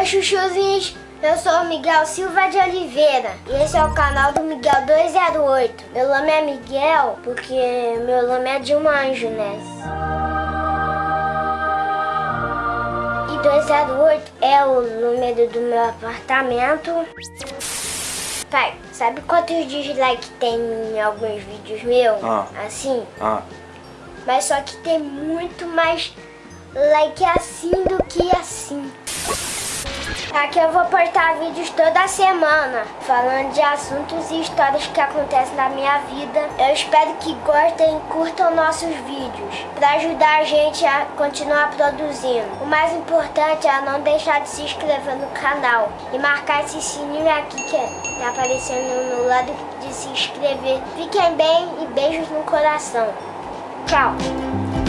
Oi, chuchuzinhos! Eu sou o Miguel Silva de Oliveira e esse é o canal do Miguel 208. Meu nome é Miguel porque meu nome é de um anjo, né? E 208 é o número do meu apartamento. Pai, sabe quantos dislikes tem em alguns vídeos meus? Ah. Assim? Ah, Mas só que tem muito mais like assim do que assim. Aqui eu vou postar vídeos toda semana, falando de assuntos e histórias que acontecem na minha vida. Eu espero que gostem e curtam nossos vídeos, para ajudar a gente a continuar produzindo. O mais importante é não deixar de se inscrever no canal e marcar esse sininho aqui que tá aparecendo no lado de se inscrever. Fiquem bem e beijos no coração. Tchau!